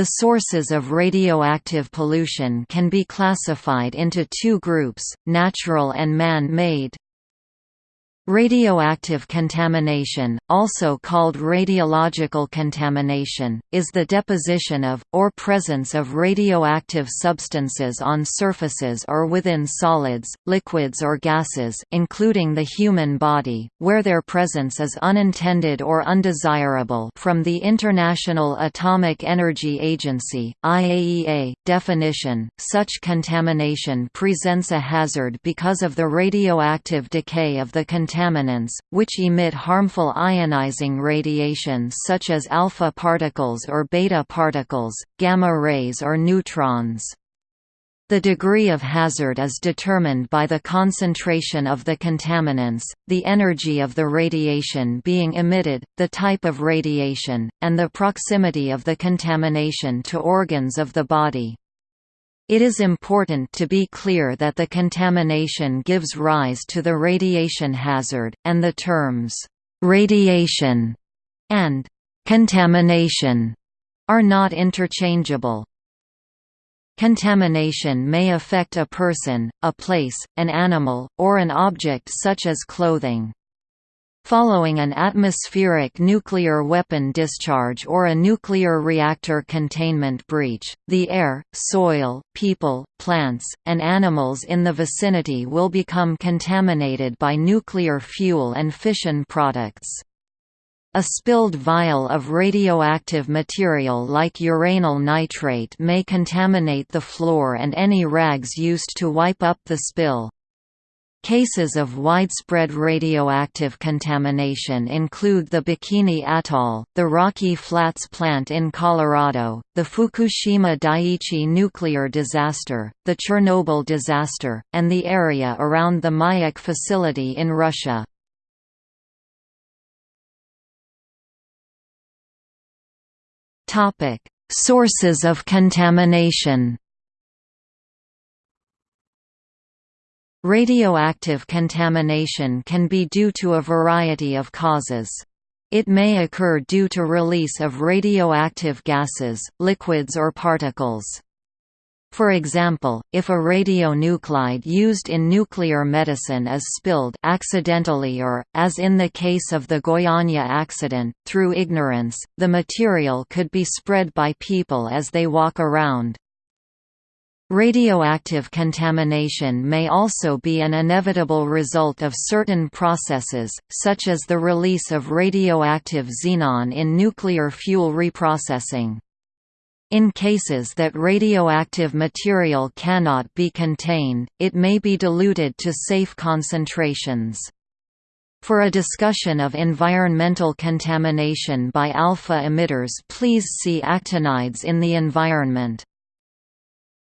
The sources of radioactive pollution can be classified into two groups, natural and man-made. Radioactive contamination, also called radiological contamination, is the deposition of, or presence of radioactive substances on surfaces or within solids, liquids or gases including the human body, where their presence is unintended or undesirable from the International Atomic Energy Agency, IAEA, definition, such contamination presents a hazard because of the radioactive decay of the contaminant contaminants, which emit harmful ionizing radiation such as alpha particles or beta particles, gamma rays or neutrons. The degree of hazard is determined by the concentration of the contaminants, the energy of the radiation being emitted, the type of radiation, and the proximity of the contamination to organs of the body. It is important to be clear that the contamination gives rise to the radiation hazard, and the terms, "'radiation' and "'contamination' are not interchangeable. Contamination may affect a person, a place, an animal, or an object such as clothing. Following an atmospheric nuclear weapon discharge or a nuclear reactor containment breach, the air, soil, people, plants, and animals in the vicinity will become contaminated by nuclear fuel and fission products. A spilled vial of radioactive material like uranyl nitrate may contaminate the floor and any rags used to wipe up the spill. Cases of widespread radioactive contamination include the Bikini Atoll, the Rocky Flats plant in Colorado, the Fukushima Daiichi nuclear disaster, the Chernobyl disaster, and the area around the Mayak facility in Russia. Sources of contamination Radioactive contamination can be due to a variety of causes. It may occur due to release of radioactive gases, liquids or particles. For example, if a radionuclide used in nuclear medicine is spilled accidentally or, as in the case of the Goiânia accident, through ignorance, the material could be spread by people as they walk around. Radioactive contamination may also be an inevitable result of certain processes, such as the release of radioactive xenon in nuclear fuel reprocessing. In cases that radioactive material cannot be contained, it may be diluted to safe concentrations. For a discussion of environmental contamination by alpha emitters please see actinides in the environment.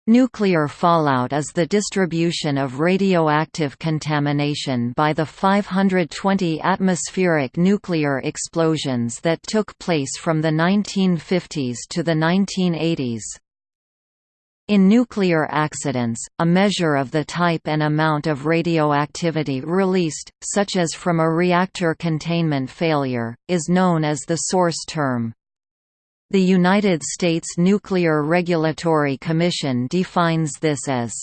Nuclear fallout is the distribution of radioactive contamination by the 520 atmospheric nuclear explosions that took place from the 1950s to the 1980s. In nuclear accidents, a measure of the type and amount of radioactivity released, such as from a reactor containment failure, is known as the source term. The United States Nuclear Regulatory Commission defines this as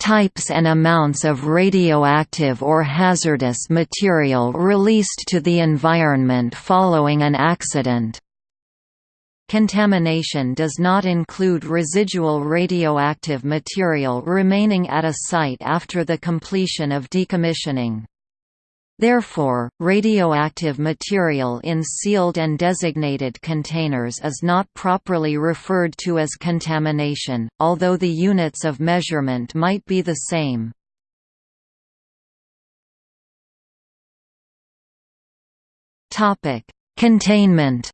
types and amounts of radioactive or hazardous material released to the environment following an accident. Contamination does not include residual radioactive material remaining at a site after the completion of decommissioning. Therefore, radioactive material in sealed and designated containers is not properly referred to as contamination, although the units of measurement might be the same. Containment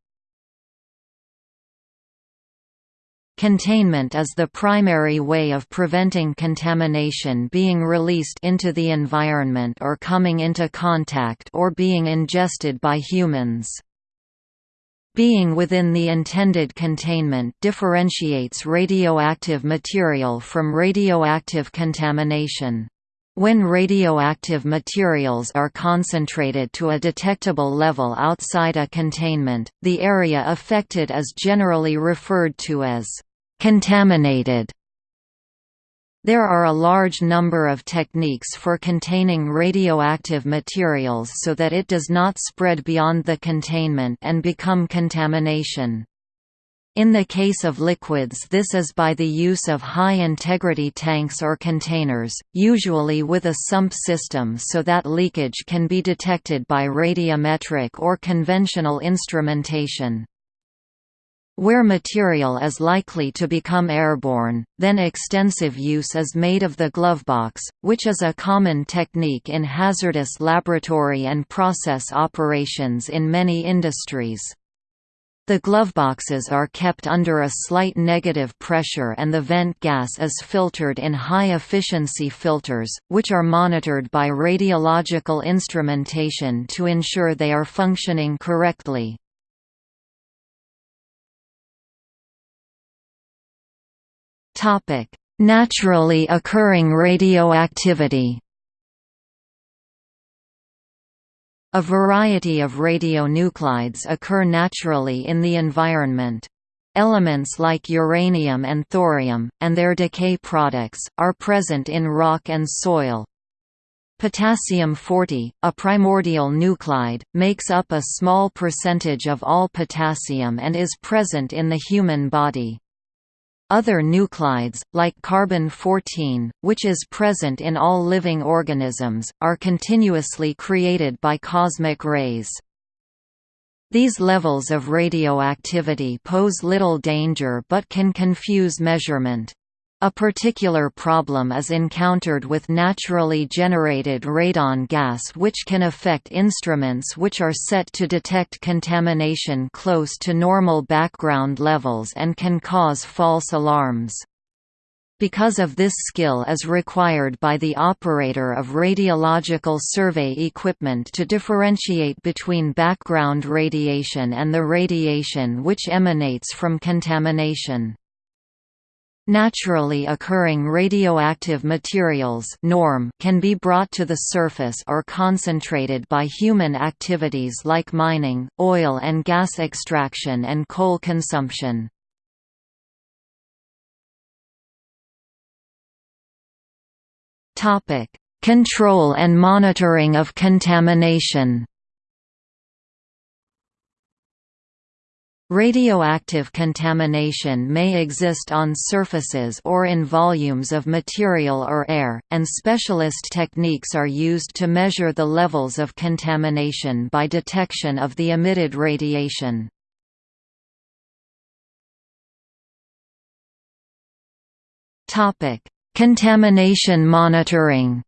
Containment is the primary way of preventing contamination being released into the environment or coming into contact or being ingested by humans. Being within the intended containment differentiates radioactive material from radioactive contamination. When radioactive materials are concentrated to a detectable level outside a containment, the area affected is generally referred to as contaminated. There are a large number of techniques for containing radioactive materials so that it does not spread beyond the containment and become contamination. In the case of liquids this is by the use of high-integrity tanks or containers, usually with a sump system so that leakage can be detected by radiometric or conventional instrumentation. Where material is likely to become airborne, then extensive use is made of the glovebox, which is a common technique in hazardous laboratory and process operations in many industries. The gloveboxes are kept under a slight negative pressure and the vent gas is filtered in high-efficiency filters, which are monitored by radiological instrumentation to ensure they are functioning correctly. Naturally occurring radioactivity A variety of radionuclides occur naturally in the environment. Elements like uranium and thorium, and their decay products, are present in rock and soil. Potassium-40, a primordial nuclide, makes up a small percentage of all potassium and is present in the human body. Other nuclides, like carbon-14, which is present in all living organisms, are continuously created by cosmic rays. These levels of radioactivity pose little danger but can confuse measurement. A particular problem is encountered with naturally generated radon gas which can affect instruments which are set to detect contamination close to normal background levels and can cause false alarms. Because of this skill is required by the operator of radiological survey equipment to differentiate between background radiation and the radiation which emanates from contamination. Naturally occurring radioactive materials norm can be brought to the surface or concentrated by human activities like mining, oil and gas extraction and coal consumption. Control and monitoring of contamination Radioactive contamination may exist on surfaces or in volumes of material or air, and specialist techniques are used to measure the levels of contamination by detection of the emitted radiation. Contamination monitoring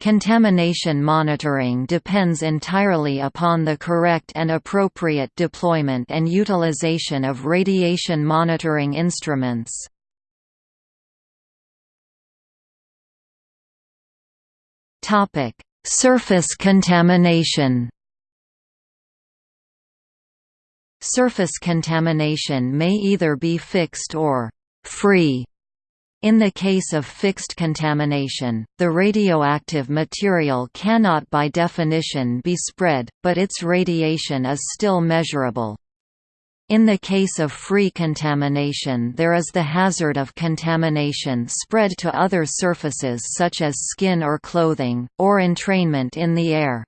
Contamination monitoring depends entirely upon the correct and appropriate deployment and utilization of radiation monitoring instruments. Surface contamination Surface contamination may either be fixed or free in the case of fixed contamination, the radioactive material cannot by definition be spread, but its radiation is still measurable. In the case of free contamination there is the hazard of contamination spread to other surfaces such as skin or clothing, or entrainment in the air.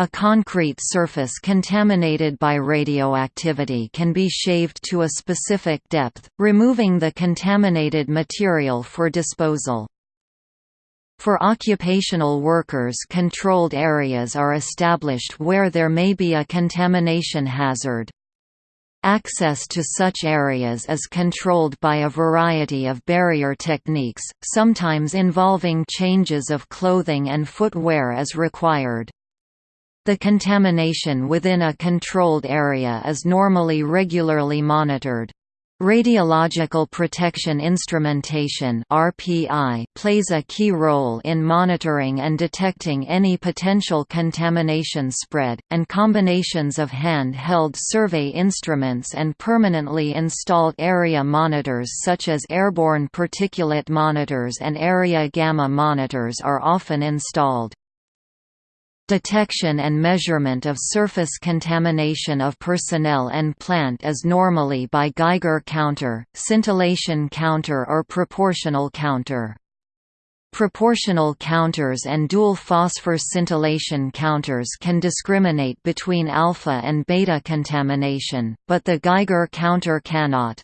A concrete surface contaminated by radioactivity can be shaved to a specific depth, removing the contaminated material for disposal. For occupational workers controlled areas are established where there may be a contamination hazard. Access to such areas is controlled by a variety of barrier techniques, sometimes involving changes of clothing and footwear as required. The contamination within a controlled area is normally regularly monitored. Radiological Protection Instrumentation plays a key role in monitoring and detecting any potential contamination spread, and combinations of hand-held survey instruments and permanently installed area monitors such as airborne particulate monitors and area gamma monitors are often installed. Detection and measurement of surface contamination of personnel and plant is normally by Geiger counter, scintillation counter or proportional counter. Proportional counters and dual phosphor scintillation counters can discriminate between alpha and beta contamination, but the Geiger counter cannot.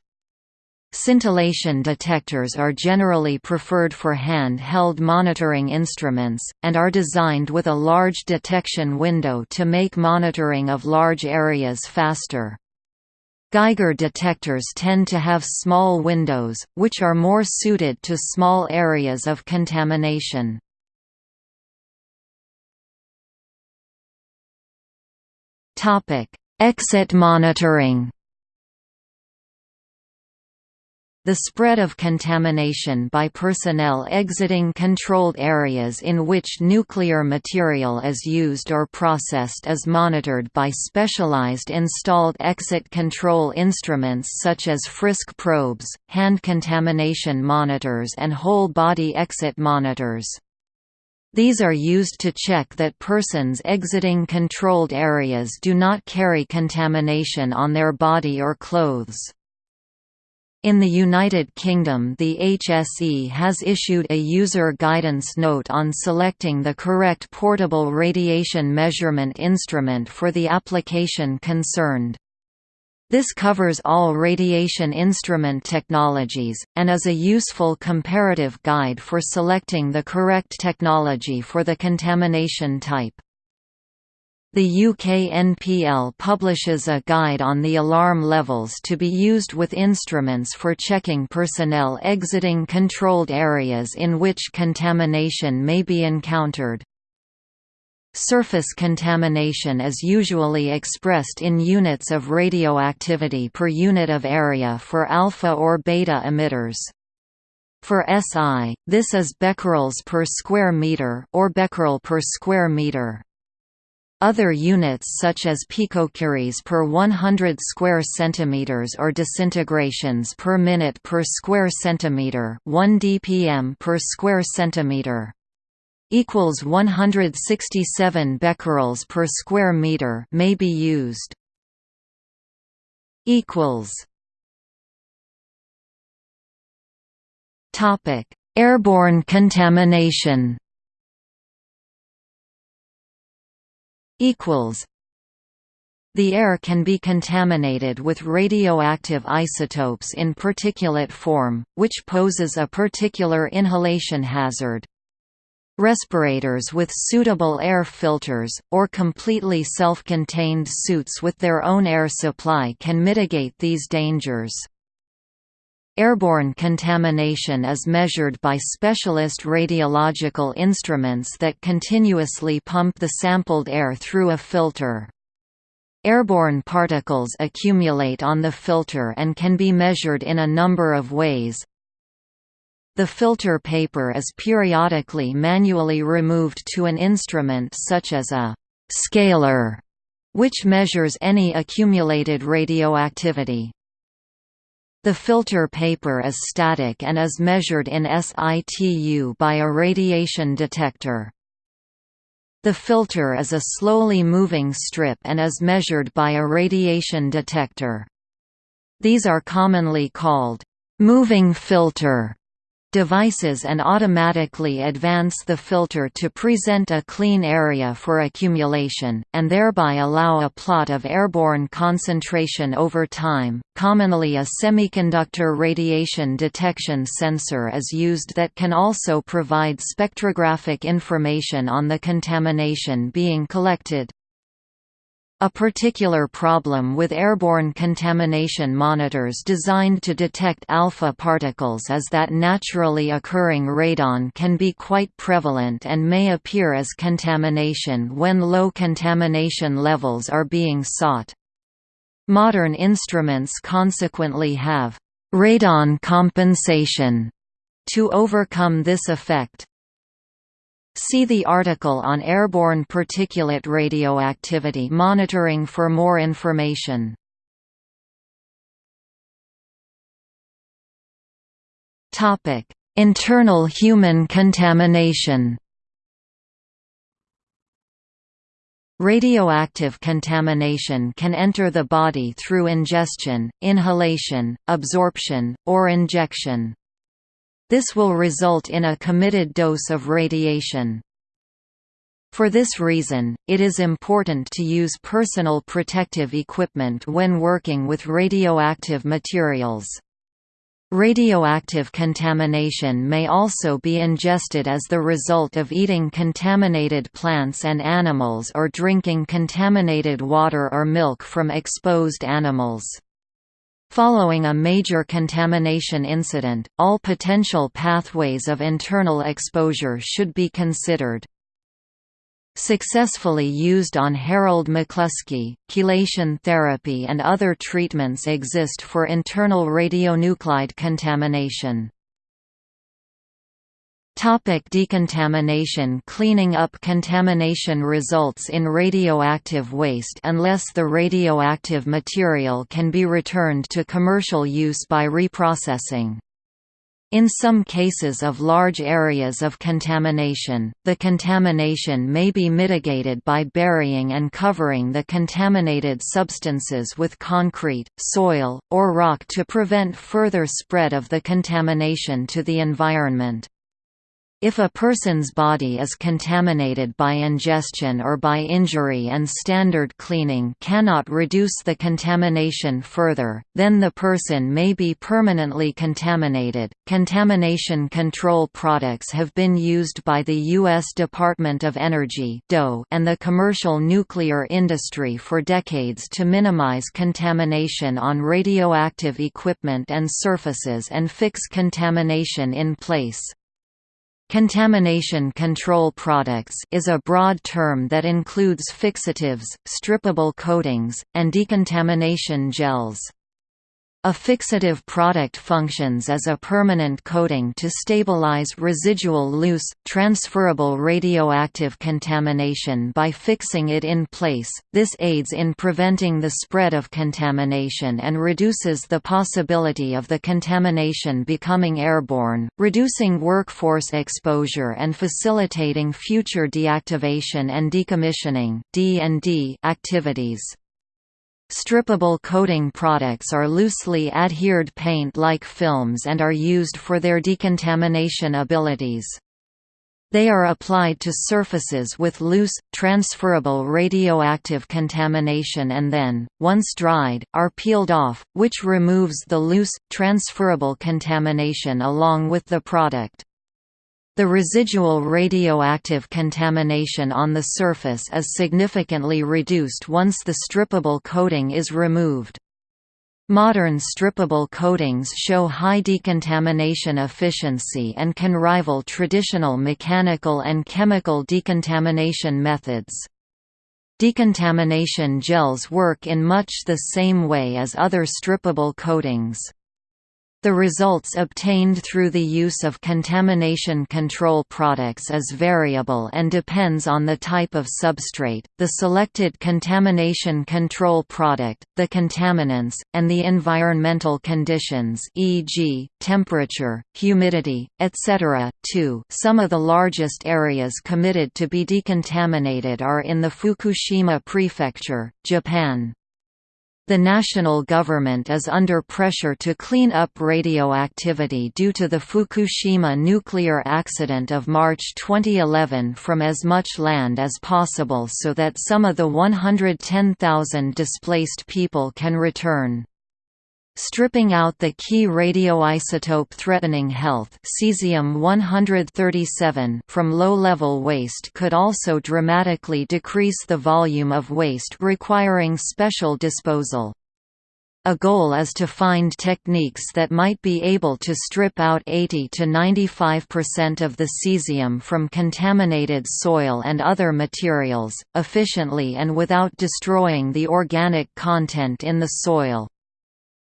Scintillation detectors are generally preferred for hand-held monitoring instruments, and are designed with a large detection window to make monitoring of large areas faster. Geiger detectors tend to have small windows, which are more suited to small areas of contamination. Exit monitoring The spread of contamination by personnel exiting controlled areas in which nuclear material is used or processed is monitored by specialized installed exit control instruments such as Frisk probes, hand contamination monitors and whole-body exit monitors. These are used to check that persons exiting controlled areas do not carry contamination on their body or clothes. In the United Kingdom the HSE has issued a user guidance note on selecting the correct portable radiation measurement instrument for the application concerned. This covers all radiation instrument technologies, and is a useful comparative guide for selecting the correct technology for the contamination type. The UK NPL publishes a guide on the alarm levels to be used with instruments for checking personnel exiting controlled areas in which contamination may be encountered. Surface contamination is usually expressed in units of radioactivity per unit of area for alpha or beta emitters. For SI, this is becquerels per square meter or becquerel per square meter. Other units such as picocuries per 100 square centimeters or disintegrations per minute per square centimeter, 1 dpm per square centimeter equals 167 becquerels per square meter may be used. equals Topic: Airborne contamination. Equals the air can be contaminated with radioactive isotopes in particulate form, which poses a particular inhalation hazard. Respirators with suitable air filters, or completely self-contained suits with their own air supply can mitigate these dangers. Airborne contamination is measured by specialist radiological instruments that continuously pump the sampled air through a filter. Airborne particles accumulate on the filter and can be measured in a number of ways. The filter paper is periodically manually removed to an instrument such as a «scaler», which measures any accumulated radioactivity. The filter paper is static and is measured in situ by a radiation detector. The filter is a slowly moving strip and is measured by a radiation detector. These are commonly called moving filter devices and automatically advance the filter to present a clean area for accumulation, and thereby allow a plot of airborne concentration over time. Commonly, a semiconductor radiation detection sensor is used that can also provide spectrographic information on the contamination being collected. A particular problem with airborne contamination monitors designed to detect alpha particles is that naturally occurring radon can be quite prevalent and may appear as contamination when low contamination levels are being sought. Modern instruments consequently have radon compensation to overcome this effect. See the article on airborne particulate radioactivity monitoring for more information. Topic: Internal human contamination. Radioactive contamination can enter the body through ingestion, inhalation, absorption, or injection. This will result in a committed dose of radiation. For this reason, it is important to use personal protective equipment when working with radioactive materials. Radioactive contamination may also be ingested as the result of eating contaminated plants and animals or drinking contaminated water or milk from exposed animals. Following a major contamination incident, all potential pathways of internal exposure should be considered successfully used on Harold McCluskey. Chelation therapy and other treatments exist for internal radionuclide contamination. Topic decontamination Cleaning up contamination results in radioactive waste unless the radioactive material can be returned to commercial use by reprocessing. In some cases of large areas of contamination, the contamination may be mitigated by burying and covering the contaminated substances with concrete, soil, or rock to prevent further spread of the contamination to the environment. If a person's body is contaminated by ingestion or by injury and standard cleaning cannot reduce the contamination further, then the person may be permanently contaminated. Contamination control products have been used by the U.S. Department of Energy and the commercial nuclear industry for decades to minimize contamination on radioactive equipment and surfaces and fix contamination in place. Contamination control products is a broad term that includes fixatives, strippable coatings, and decontamination gels. A fixative product functions as a permanent coating to stabilize residual loose, transferable radioactive contamination by fixing it in place. This aids in preventing the spread of contamination and reduces the possibility of the contamination becoming airborne, reducing workforce exposure and facilitating future deactivation and decommissioning (D&D) activities. Strippable coating products are loosely adhered paint-like films and are used for their decontamination abilities. They are applied to surfaces with loose, transferable radioactive contamination and then, once dried, are peeled off, which removes the loose, transferable contamination along with the product. The residual radioactive contamination on the surface is significantly reduced once the strippable coating is removed. Modern strippable coatings show high decontamination efficiency and can rival traditional mechanical and chemical decontamination methods. Decontamination gels work in much the same way as other strippable coatings. The results obtained through the use of contamination control products is variable and depends on the type of substrate, the selected contamination control product, the contaminants, and the environmental conditions e.g., temperature, humidity, etc. 2. Some of the largest areas committed to be decontaminated are in the Fukushima Prefecture, Japan. The national government is under pressure to clean up radioactivity due to the Fukushima nuclear accident of March 2011 from as much land as possible so that some of the 110,000 displaced people can return. Stripping out the key radioisotope threatening health cesium-137 from low-level waste could also dramatically decrease the volume of waste requiring special disposal. A goal is to find techniques that might be able to strip out 80 to 95% of the cesium from contaminated soil and other materials, efficiently and without destroying the organic content in the soil.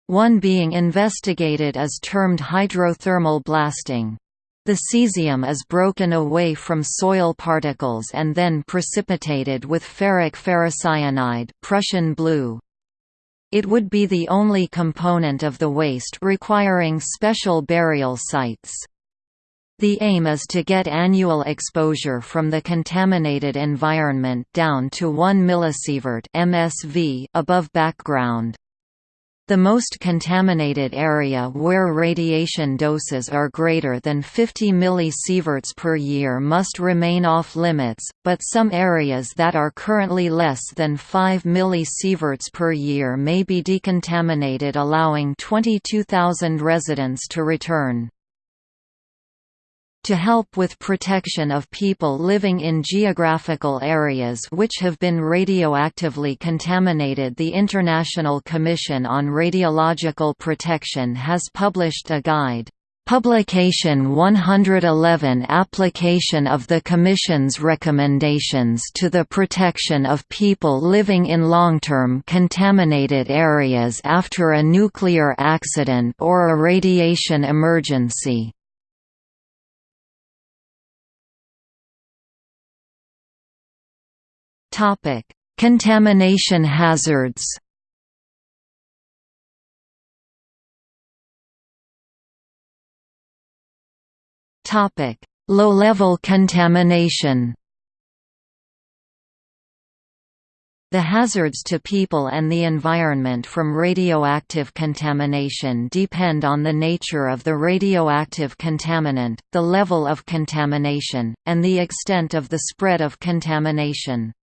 One being investigated is termed hydrothermal blasting. The cesium is broken away from soil particles and then precipitated with ferric ferrocyanide Prussian blue. It would be the only component of the waste requiring special burial sites. The aim is to get annual exposure from the contaminated environment down to 1 millisievert (MSV) above background. The most contaminated area where radiation doses are greater than 50 millisieverts per year must remain off limits, but some areas that are currently less than 5 millisieverts per year may be decontaminated allowing 22,000 residents to return to help with protection of people living in geographical areas which have been radioactively contaminated the International Commission on Radiological Protection has published a guide. Publication 111 Application of the Commission's recommendations to the protection of people living in long-term contaminated areas after a nuclear accident or a radiation emergency. Topic: Contamination hazards. Topic: Low-level contamination. The hazards to people and the environment from radioactive contamination depend on the nature of the radioactive contaminant, the level of contamination, and the extent of the spread of contamination.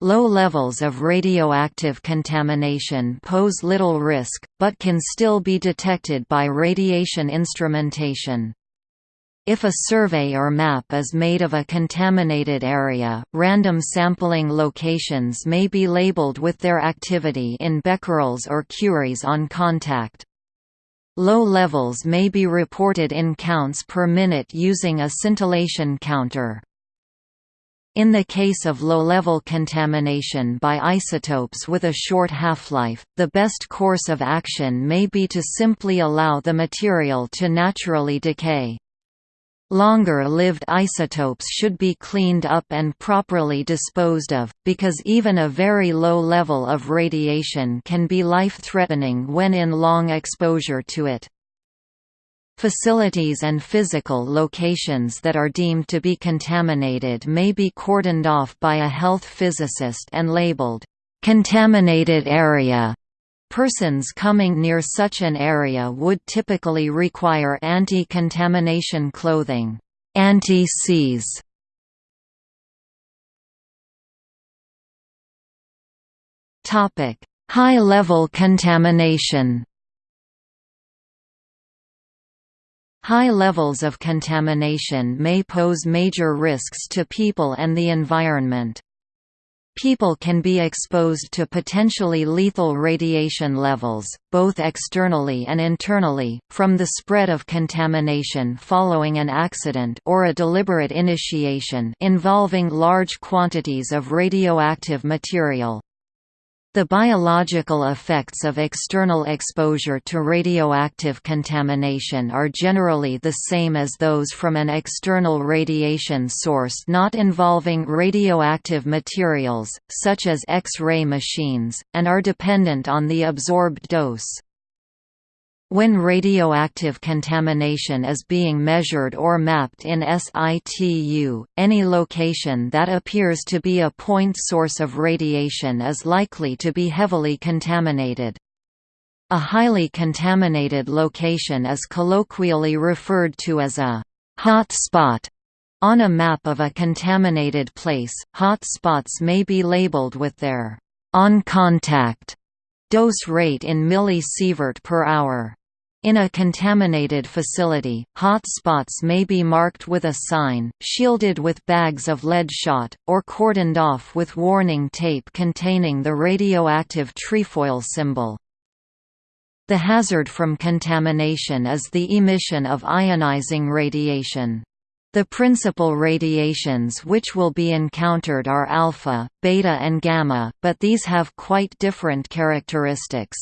Low levels of radioactive contamination pose little risk, but can still be detected by radiation instrumentation. If a survey or map is made of a contaminated area, random sampling locations may be labeled with their activity in becquerels or curies on contact. Low levels may be reported in counts per minute using a scintillation counter. In the case of low-level contamination by isotopes with a short half-life, the best course of action may be to simply allow the material to naturally decay. Longer-lived isotopes should be cleaned up and properly disposed of, because even a very low level of radiation can be life-threatening when in long exposure to it. Facilities and physical locations that are deemed to be contaminated may be cordoned off by a health physicist and labeled, "...contaminated area". Persons coming near such an area would typically require anti-contamination clothing anti-Cs. High-level contamination High levels of contamination may pose major risks to people and the environment. People can be exposed to potentially lethal radiation levels, both externally and internally, from the spread of contamination following an accident or a deliberate initiation involving large quantities of radioactive material. The biological effects of external exposure to radioactive contamination are generally the same as those from an external radiation source not involving radioactive materials, such as X-ray machines, and are dependent on the absorbed dose. When radioactive contamination is being measured or mapped in situ, any location that appears to be a point source of radiation is likely to be heavily contaminated. A highly contaminated location is colloquially referred to as a hot spot. On a map of a contaminated place, hot spots may be labeled with their on contact dose rate in millisievert per hour. In a contaminated facility, hot spots may be marked with a sign, shielded with bags of lead shot, or cordoned off with warning tape containing the radioactive trefoil symbol. The hazard from contamination is the emission of ionizing radiation. The principal radiations which will be encountered are alpha, beta and gamma, but these have quite different characteristics.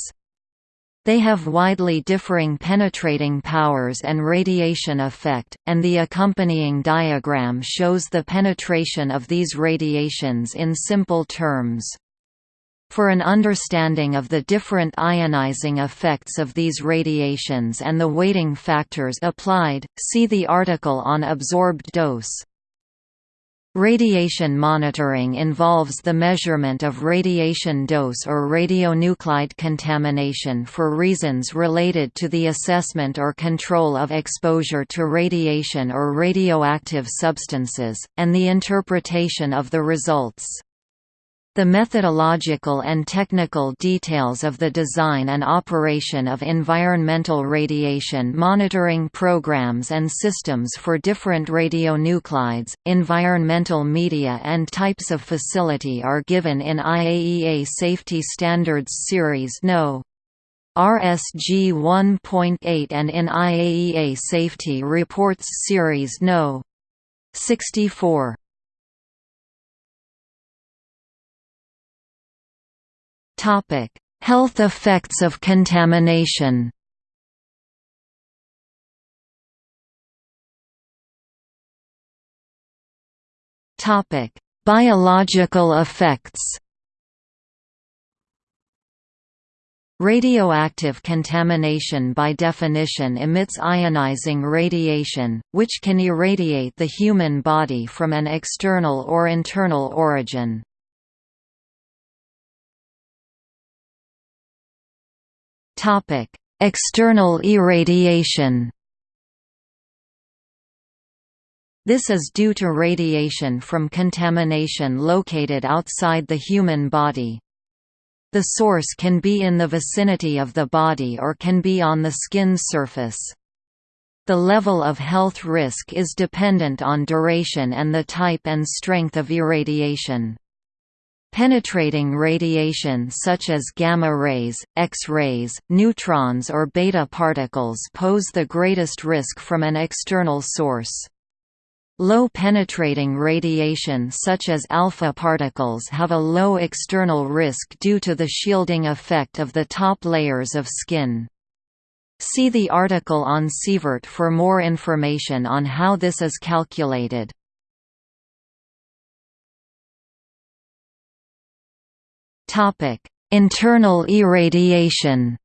They have widely differing penetrating powers and radiation effect, and the accompanying diagram shows the penetration of these radiations in simple terms. For an understanding of the different ionizing effects of these radiations and the weighting factors applied, see the article on absorbed dose. Radiation monitoring involves the measurement of radiation dose or radionuclide contamination for reasons related to the assessment or control of exposure to radiation or radioactive substances, and the interpretation of the results. The methodological and technical details of the design and operation of environmental radiation monitoring programs and systems for different radionuclides, environmental media and types of facility are given in IAEA Safety Standards Series No. RSG 1.8 and in IAEA Safety Reports Series No. 64. Topic: Health effects of contamination. Topic: Biological effects. Radioactive contamination by definition emits ionizing radiation, which can irradiate the human body from an external or internal origin. Topic: External irradiation. This is due to radiation from contamination located outside the human body. The source can be in the vicinity of the body or can be on the skin surface. The level of health risk is dependent on duration and the type and strength of irradiation. Penetrating radiation such as gamma rays, X-rays, neutrons or beta particles pose the greatest risk from an external source. Low penetrating radiation such as alpha particles have a low external risk due to the shielding effect of the top layers of skin. See the article on sievert for more information on how this is calculated. Topic: Internal irradiation.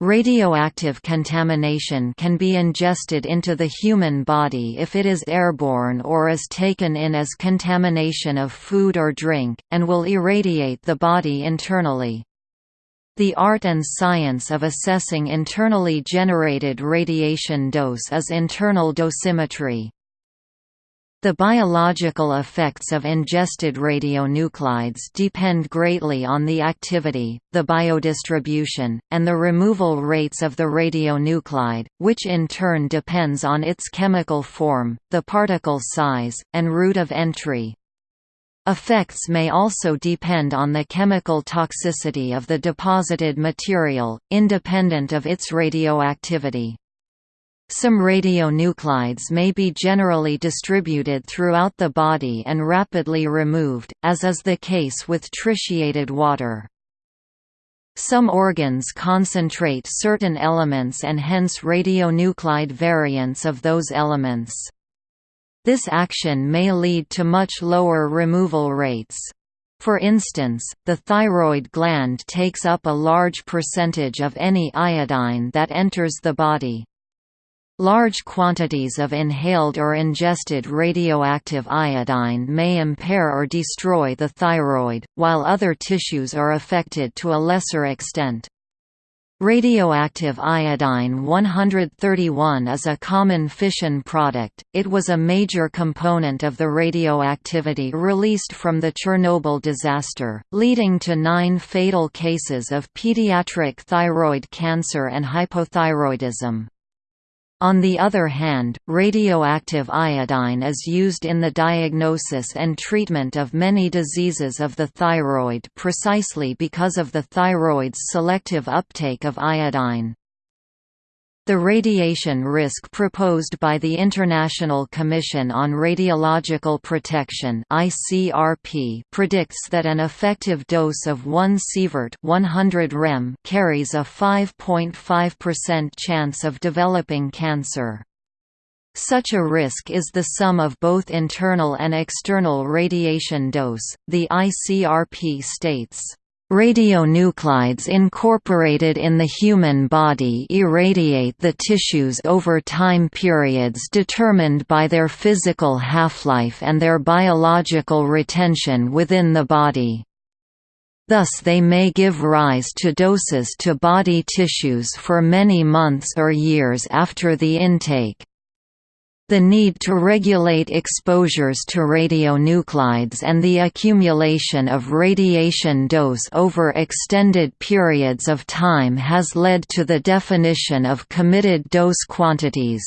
Radioactive contamination can be ingested into the human body if it is airborne or is taken in as contamination of food or drink, and will irradiate the body internally. The art and science of assessing internally generated radiation dose is internal dosimetry. The biological effects of ingested radionuclides depend greatly on the activity, the biodistribution, and the removal rates of the radionuclide, which in turn depends on its chemical form, the particle size, and route of entry. Effects may also depend on the chemical toxicity of the deposited material, independent of its radioactivity. Some radionuclides may be generally distributed throughout the body and rapidly removed, as is the case with tritiated water. Some organs concentrate certain elements and hence radionuclide variants of those elements. This action may lead to much lower removal rates. For instance, the thyroid gland takes up a large percentage of any iodine that enters the body. Large quantities of inhaled or ingested radioactive iodine may impair or destroy the thyroid, while other tissues are affected to a lesser extent. Radioactive iodine 131 is a common fission product, it was a major component of the radioactivity released from the Chernobyl disaster, leading to nine fatal cases of pediatric thyroid cancer and hypothyroidism. On the other hand, radioactive iodine is used in the diagnosis and treatment of many diseases of the thyroid precisely because of the thyroid's selective uptake of iodine. The radiation risk proposed by the International Commission on Radiological Protection (ICRP) predicts that an effective dose of 1 sievert 100 rem carries a 5.5% chance of developing cancer. Such a risk is the sum of both internal and external radiation dose, the ICRP states. Radionuclides incorporated in the human body irradiate the tissues over time periods determined by their physical half-life and their biological retention within the body. Thus they may give rise to doses to body tissues for many months or years after the intake. The need to regulate exposures to radionuclides and the accumulation of radiation dose over extended periods of time has led to the definition of committed dose quantities.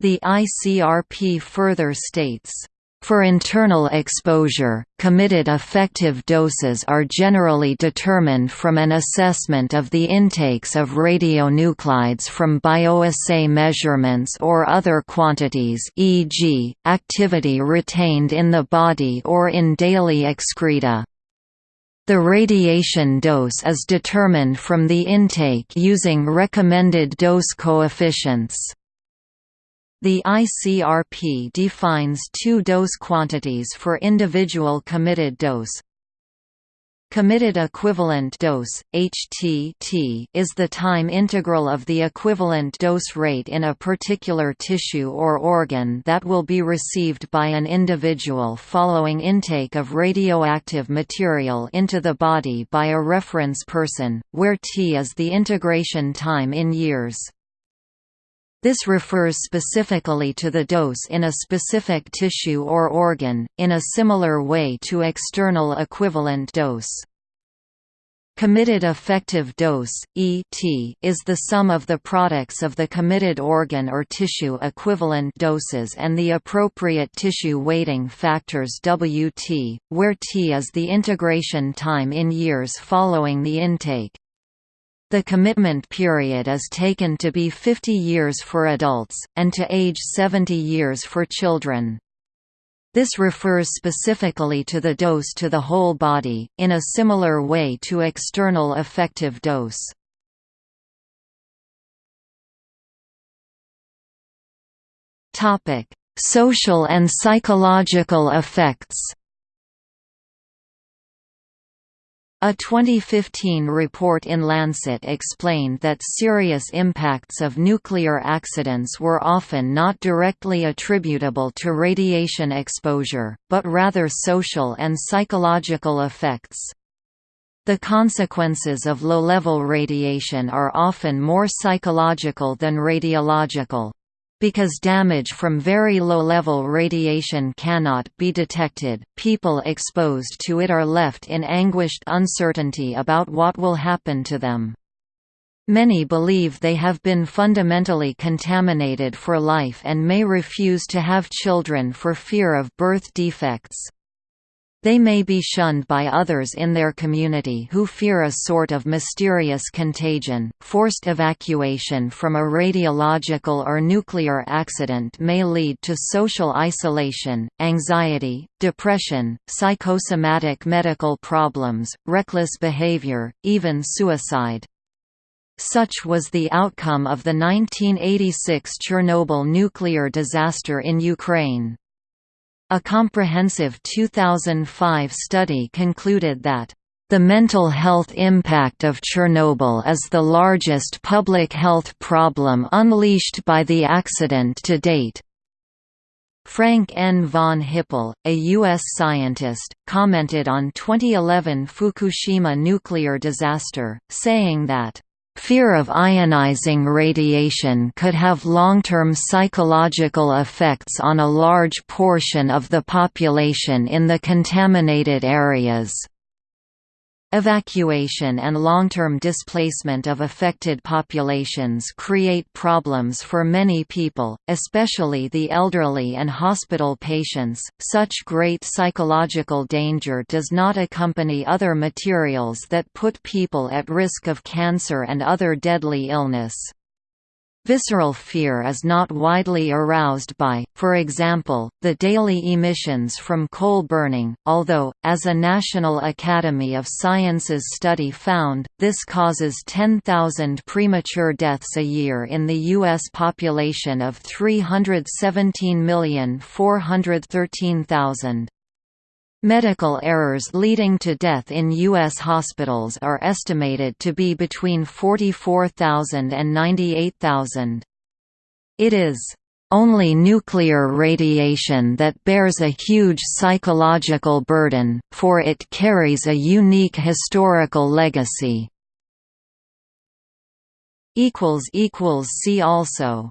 The ICRP further states for internal exposure, committed effective doses are generally determined from an assessment of the intakes of radionuclides from bioassay measurements or other quantities e.g., activity retained in the body or in daily excreta. The radiation dose is determined from the intake using recommended dose coefficients. The ICRP defines two dose quantities for individual committed dose. Committed equivalent dose (HT) is the time integral of the equivalent dose rate in a particular tissue or organ that will be received by an individual following intake of radioactive material into the body by a reference person, where T is the integration time in years. This refers specifically to the dose in a specific tissue or organ, in a similar way to external equivalent dose. Committed effective dose (ET) is the sum of the products of the committed organ or tissue equivalent doses and the appropriate tissue weighting factors Wt, where T is the integration time in years following the intake. The commitment period is taken to be 50 years for adults, and to age 70 years for children. This refers specifically to the dose to the whole body, in a similar way to external effective dose. Social and psychological effects A 2015 report in Lancet explained that serious impacts of nuclear accidents were often not directly attributable to radiation exposure, but rather social and psychological effects. The consequences of low-level radiation are often more psychological than radiological. Because damage from very low-level radiation cannot be detected, people exposed to it are left in anguished uncertainty about what will happen to them. Many believe they have been fundamentally contaminated for life and may refuse to have children for fear of birth defects. They may be shunned by others in their community who fear a sort of mysterious contagion. Forced evacuation from a radiological or nuclear accident may lead to social isolation, anxiety, depression, psychosomatic medical problems, reckless behavior, even suicide. Such was the outcome of the 1986 Chernobyl nuclear disaster in Ukraine. A comprehensive 2005 study concluded that the mental health impact of Chernobyl is the largest public health problem unleashed by the accident to date. Frank N. von Hippel, a U.S. scientist, commented on 2011 Fukushima nuclear disaster, saying that Fear of ionizing radiation could have long-term psychological effects on a large portion of the population in the contaminated areas. Evacuation and long-term displacement of affected populations create problems for many people, especially the elderly and hospital patients. Such great psychological danger does not accompany other materials that put people at risk of cancer and other deadly illness. Visceral fear is not widely aroused by, for example, the daily emissions from coal burning, although, as a National Academy of Sciences study found, this causes 10,000 premature deaths a year in the U.S. population of 317,413,000. Medical errors leading to death in U.S. hospitals are estimated to be between 44,000 and 98,000. It is only nuclear radiation that bears a huge psychological burden, for it carries a unique historical legacy. See also